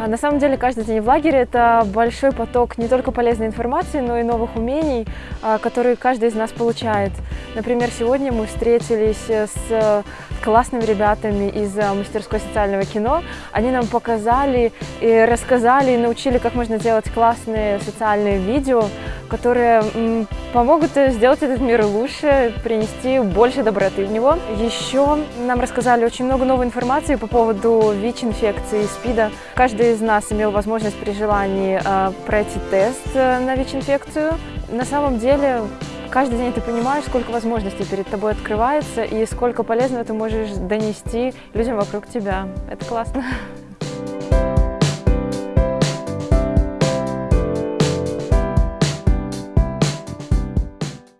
А, На самом деле каждый день в лагере это большой поток не только полезной информации, но и новых умений, а, которые каждый из нас получает. Например, сегодня мы встретились с классными ребятами из а, мастерской социального кино. Они нам показали и рассказали, и научили, как можно делать классные социальные видео, которые помогут э, сделать этот мир лучше, принести больше доброты в него. Еще нам рассказали очень много новой информации по поводу ВИЧ-инфекции и СПИДа. Каждый из нас имел возможность при желании э, пройти тест э, на ВИЧ-инфекцию. На самом деле, каждый день ты понимаешь, сколько возможностей перед тобой открывается и сколько полезного ты можешь донести людям вокруг тебя. Это классно.